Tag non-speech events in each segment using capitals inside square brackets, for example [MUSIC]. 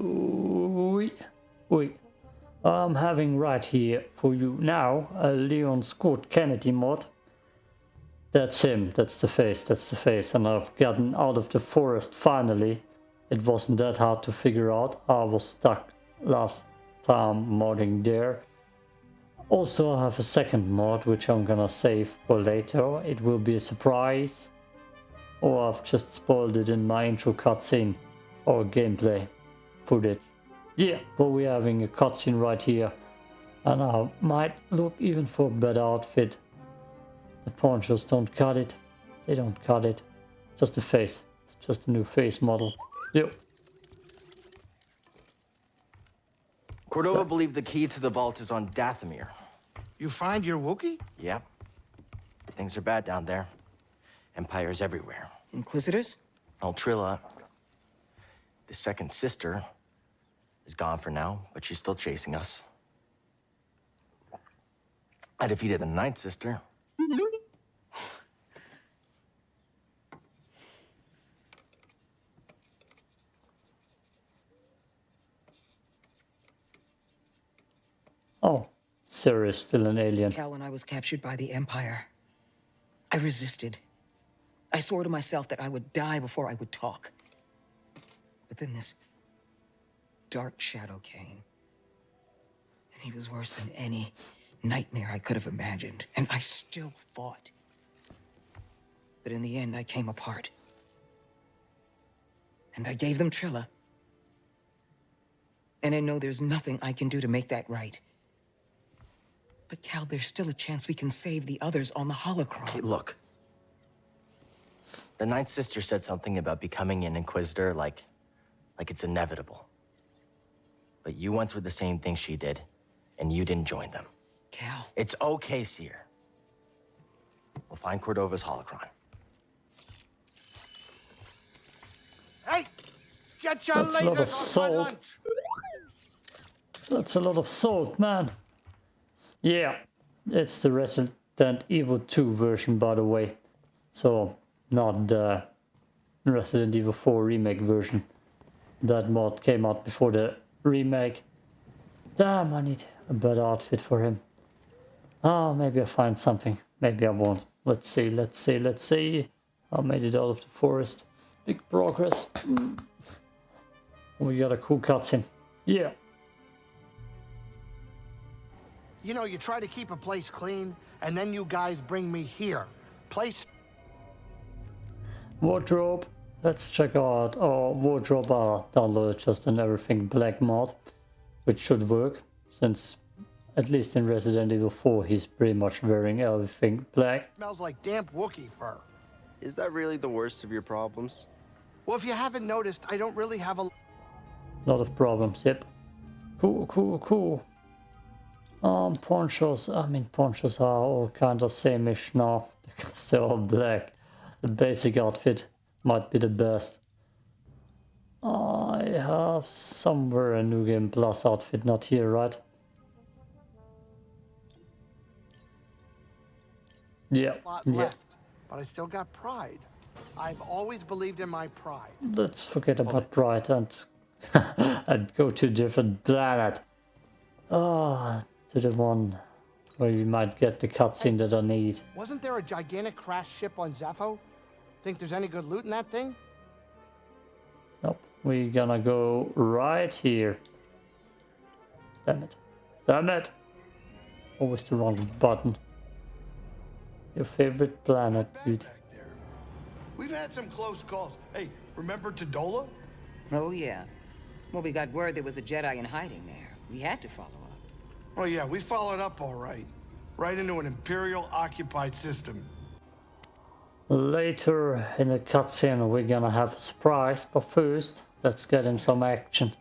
Oui. Oui. I'm having right here for you now a Leon Scott Kennedy mod. That's him, that's the face, that's the face. And I've gotten out of the forest finally. It wasn't that hard to figure out. I was stuck last time modding there. Also I have a second mod which I'm gonna save for later. It will be a surprise. Or I've just spoiled it in my intro cutscene or gameplay footage. Yeah, but we're having a cutscene right here. And I might look even for a better outfit. The ponchos don't cut it. They don't cut it. Just the face. It's just a new face model. Yep. Cordova believed the key to the vault is on Dathomir. You find your Wookiee? Yep. Things are bad down there. Empires everywhere. Inquisitors? Altrilla, the second sister, is gone for now, but she's still chasing us. I defeated the ninth sister. Oh, Sarah is still an alien. Cal, when I was captured by the Empire, I resisted. I swore to myself that I would die before I would talk. But then this dark shadow came. And he was worse than any nightmare I could have imagined. And I still fought. But in the end, I came apart. And I gave them Trilla. And I know there's nothing I can do to make that right. But Cal, there's still a chance we can save the others on the holocron. Okay, look. The ninth sister said something about becoming an Inquisitor like... like it's inevitable. But you went through the same thing she did, and you didn't join them. Cal. It's okay, Cere. We'll find Cordova's holocron. Hey! Get your That's a lot of salt. That's a lot of salt, man. Yeah, it's the Resident Evil 2 version, by the way. So, not the Resident Evil 4 remake version. That mod came out before the remake. Damn, I need a better outfit for him. Oh, maybe I'll find something. Maybe I won't. Let's see, let's see, let's see. I made it out of the forest. Big progress. Mm. We got a cool cutscene. Yeah. You know, you try to keep a place clean, and then you guys bring me here. Place Wardrobe. Let's check out our wardrobe. I downloaded just an everything black mod, which should work, since at least in Resident Evil 4 he's pretty much wearing everything black. smells like damp Wookiee fur. Is that really the worst of your problems? Well, if you haven't noticed, I don't really have a... Lot of problems, yep. Cool, cool, cool. Um, ponchos, I mean ponchos are all kind of same-ish now, because [LAUGHS] they're all black. The basic outfit might be the best. I have somewhere a New Game Plus outfit, not here, right? Yeah, lot yeah. left, but I still got pride. I've always believed in my pride. Let's forget about pride and, [LAUGHS] and go to a different planet. Ah, to the one where we might get the cutscene that I need. Wasn't there a gigantic crash ship on Zeffo? Think there's any good loot in that thing? Nope, we're gonna go right here. Damn it. Damn it! Always the wrong button. Your favorite planet, dude. We've had some close calls. Hey, remember Tadola? Oh, yeah. Well, we got word there was a Jedi in hiding there. We had to follow up. Oh yeah, we followed up all right. Right into an Imperial-occupied system. Later in the cutscene we're gonna have a surprise, but first, let's get him some action.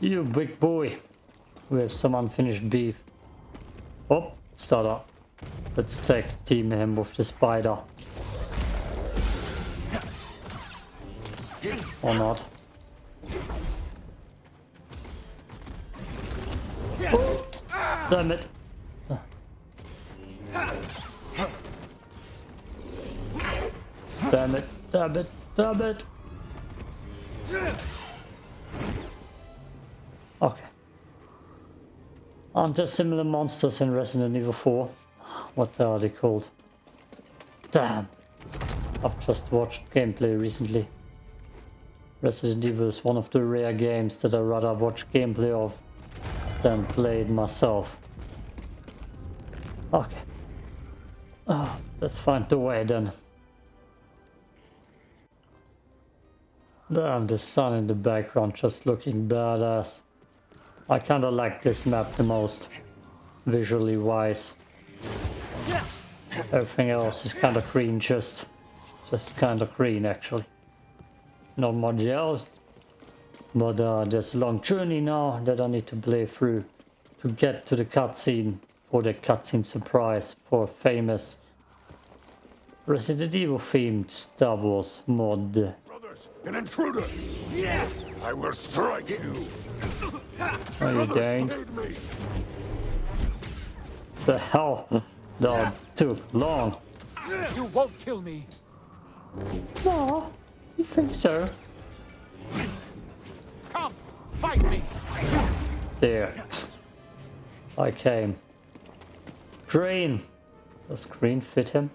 You big boy, we have some unfinished beef. Oh, start up. Let's tag team him with the spider. Or not. Oh, damn it. Damn it, damn it, damn it. Okay. Aren't there similar monsters in Resident Evil 4? What are they called? Damn. I've just watched gameplay recently. Resident Evil is one of the rare games that I rather watch gameplay of than play it myself. Okay. Oh, let's find the way then. Damn, the sun in the background just looking badass. I kinda like this map the most, visually wise. Everything else is kinda green, just, just kinda green actually. Not much else, but uh, there's a long journey now that I need to play through to get to the cutscene for the cutscene surprise for a famous Resident Evil themed Star Wars mod. Brothers, an intruder! Yeah! I will strike you! Are you going? Aid! The hell? That took long. You won't kill me. No, you think so? Come, fight me. There. I came. Green. Does green fit him?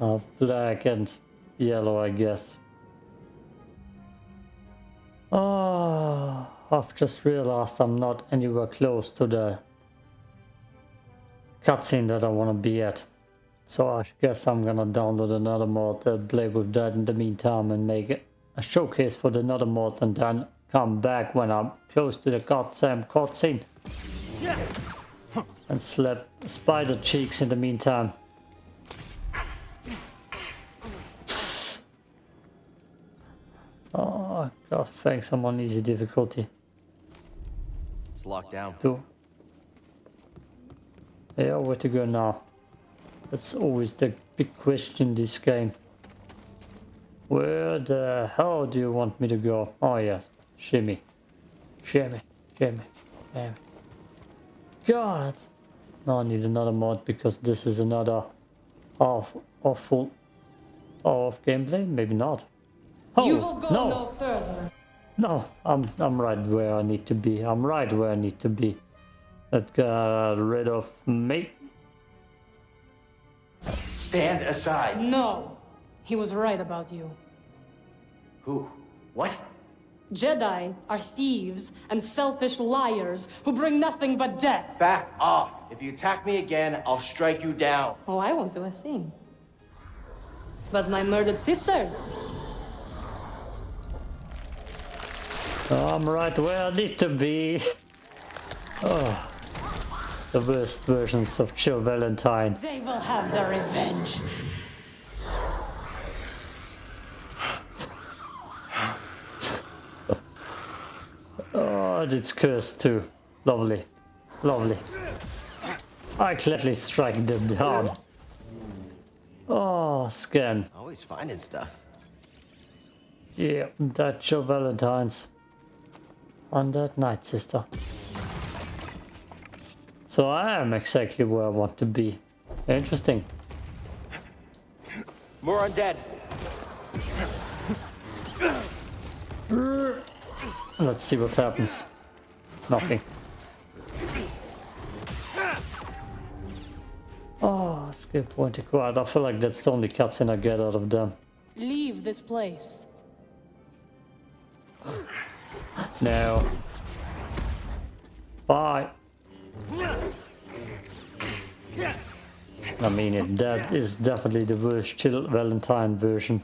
Uh, black and yellow, I guess. Oh, I've just realized I'm not anywhere close to the cutscene that I want to be at. So I guess I'm gonna download another mod and play with that in the meantime and make it a showcase for the another mod and then come back when I'm close to the goddamn cutscene. And slap spider cheeks in the meantime. Oh god, thanks, I'm on easy difficulty It's locked down. too. Yeah, where to go now? That's always the big question in this game. Where the hell do you want me to go? Oh yes, shimmy. Shimmy, shimmy, shimmy. God! Now I need another mod because this is another half awful hour of gameplay? Maybe not. Oh, you will go no. no further. No, I'm I'm right where I need to be. I'm right where I need to be. That got rid of me. Stand aside. No, he was right about you. Who? What? Jedi are thieves and selfish liars who bring nothing but death. Back off. If you attack me again, I'll strike you down. Oh, I won't do a thing. But my murdered sisters, I'm right where I need to be. Oh, the worst versions of Jill Valentine. they will have their revenge. Oh, it's cursed too. Lovely, lovely. I gladly strike them down. Oh, scan. Always finding stuff. Yeah, that Jill Valentine's. On that night, sister. So I am exactly where I want to be. Interesting. More undead. Let's see what happens. Nothing. Oh, skill point acquired. I feel like that's the only cutscene I get out of them. Leave this place. No. Bye. I mean it, that is definitely the worst Chill Valentine version.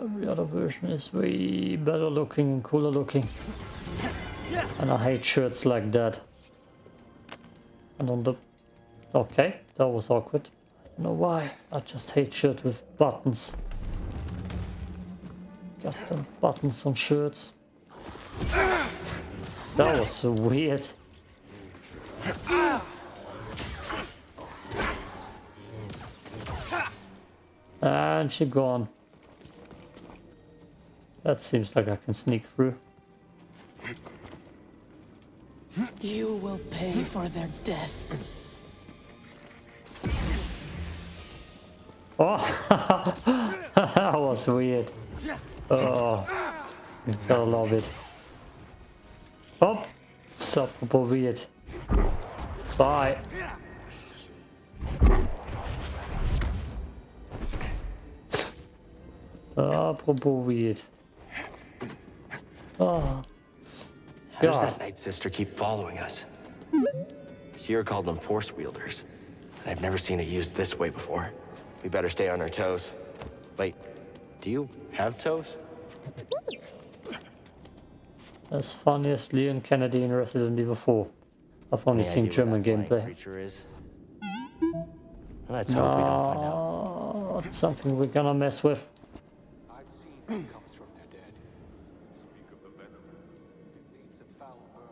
Every other version is way better looking and cooler looking. And I hate shirts like that. And on the... Okay, that was awkward. Don't know why. I just hate shirts with buttons. Got them buttons on shirts. That was so weird. And she gone. That seems like I can sneak through. You will pay for their death. Oh, [LAUGHS] that was weird. Oh, I love it. Oh, stop weird. Bye. Apropos weird. Oh. How does that Night Sister keep following us? Sierra called them force wielders. I've never seen it used this way before. We better stay on our toes. Wait, do you have toes? As funniest Leon Kennedy in Resident Evil 4. I've only Any seen German what that flying gameplay. creature is? Let's hope we don't find out. It's something we're gonna mess with. I've seen what comes from their dead. Speak of the venom. It leaves a foul burn.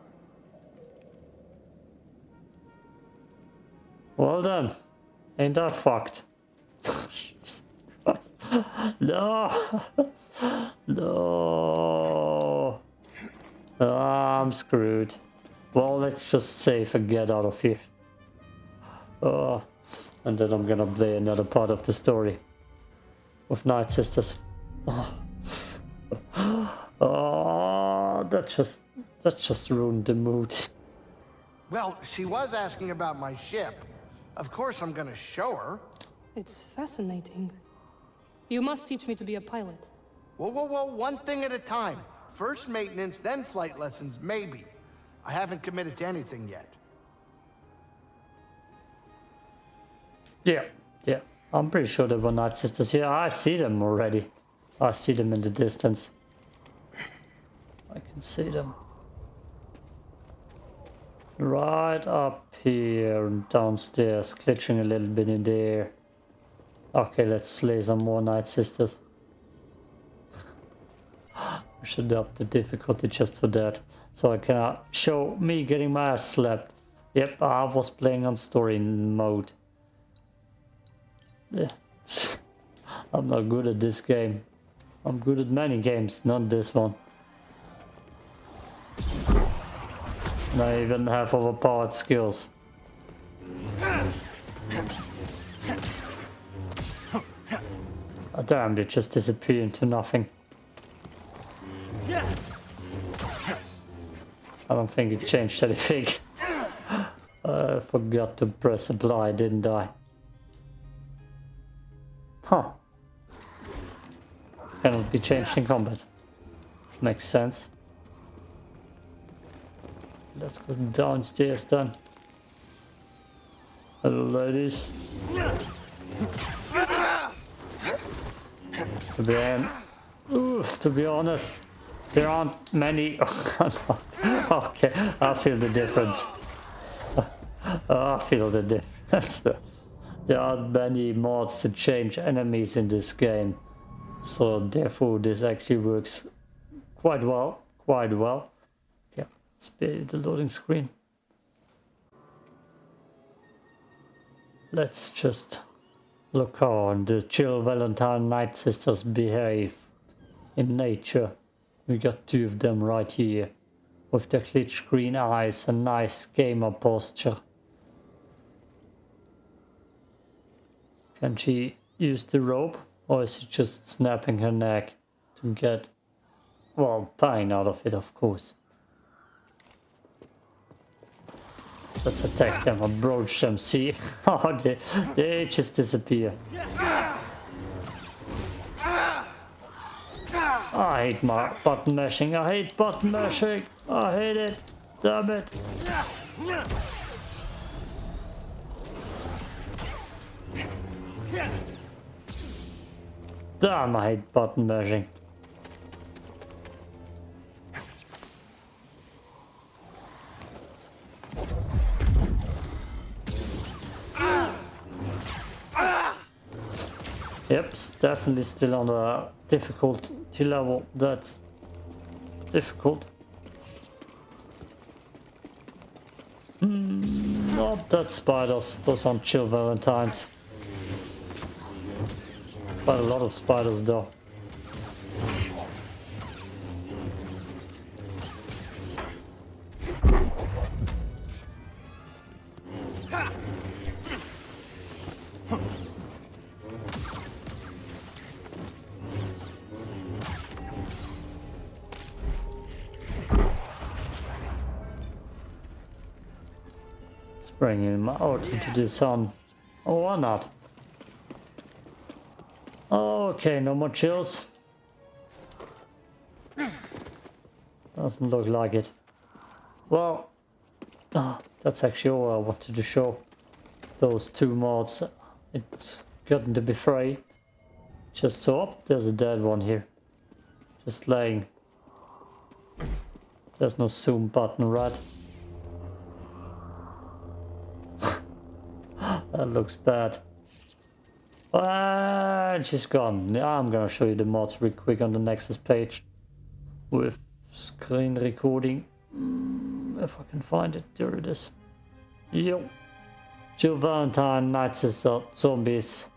Well done. Ain't that fucked? No! no! Ah, I'm screwed. Well, let's just save and get out of here. Oh, ah, and then I'm gonna play another part of the story with Night Sisters. Oh, oh that just that just ruined the mood. Well, she was asking about my ship. Of course I'm gonna show her. It's fascinating. You must teach me to be a pilot. Whoa, whoa, whoa, one thing at a time. First maintenance, then flight lessons, maybe. I haven't committed to anything yet. Yeah, yeah. I'm pretty sure there were Night Sisters here. I see them already. I see them in the distance. I can see them. Right up here and downstairs, glitching a little bit in there. Okay, let's slay some more Night Sisters. [GASPS] We should up the difficulty just for that. So I can uh, show me getting my ass slapped. Yep, I was playing on story mode. Yeah. [LAUGHS] I'm not good at this game. I'm good at many games, not this one. And I even have overpowered skills. Damn, they just disappear into nothing. I don't think it changed anything. [LAUGHS] I forgot to press apply, didn't I? Huh. Cannot be changed in combat. Makes sense. Let's go downstairs then. Hello ladies. To be, oof, to be honest, there aren't many... [LAUGHS] okay, I feel the difference. [LAUGHS] I feel the difference. [LAUGHS] There aren't many mods to change enemies in this game. So therefore this actually works quite well. Quite well. Yeah, spare the loading screen. Let's just look how the chill Valentine Night Sisters behave in nature. We got two of them right here. With their glitch green eyes and nice gamer posture. Can she use the rope? Or is she just snapping her neck to get, well, pain out of it, of course. Let's attack them, approach them, see? Oh, they, they just disappear. I hate my button mashing, I hate button mashing, I hate it, damn it. Damn, I hate button mashing. Yep, definitely still on a difficulty level. That's difficult. Mm, not that spiders, those aren't chill valentines. Quite a lot of spiders though. Bring him out into the sun. Or why not? Okay, no more chills. Doesn't look like it. Well, ah, that's actually all I wanted to show. Those two mods. It's gotten to be free. Just so up, there's a dead one here. Just laying. There's no zoom button, right? That looks bad. And she's gone. I'm gonna show you the mods real quick on the Nexus page. With screen recording. Mm, if I can find it. There it is. Yo. Jill Valentine, Night Sister, Zombies.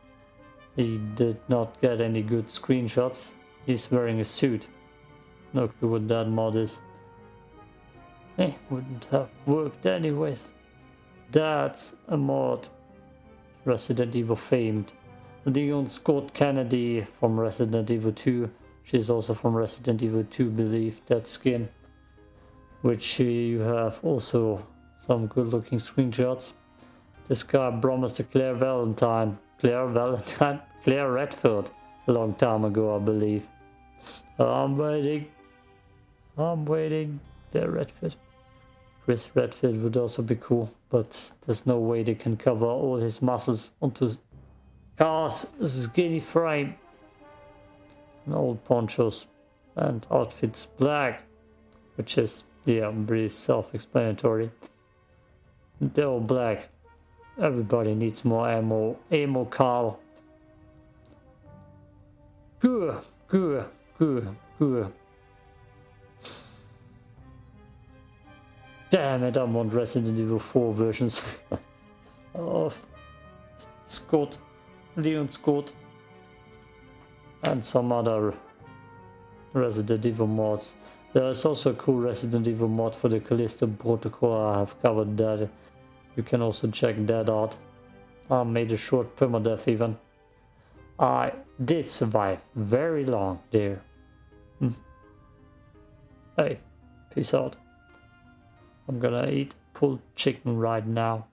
He did not get any good screenshots. He's wearing a suit. No clue what that mod is. Eh, wouldn't have worked anyways. That's a mod. Resident Evil famed. Leon Scott Kennedy from Resident Evil 2. She's also from Resident Evil 2, believe that skin. Which you have also some good looking screenshots. This guy promised a Claire Valentine. Claire Valentine? [LAUGHS] Claire Redfield. A long time ago, I believe. I'm waiting. I'm waiting. Claire Redfield. Chris Redfield would also be cool, but there's no way they can cover all his muscles onto Cal's skinny frame. And old ponchos and outfits black, which is, yeah, pretty self-explanatory. They're all black. Everybody needs more ammo. Ammo Carl. Good, good, good, good. Damn it, I want Resident Evil 4 versions [LAUGHS] of Scott, Leon Scott, and some other Resident Evil mods. There is also a cool Resident Evil mod for the Callisto Protocol, I have covered that. You can also check that out. I made a short permadeath even. I did survive very long there. Hmm. Hey, peace out. I'm gonna eat pulled chicken right now.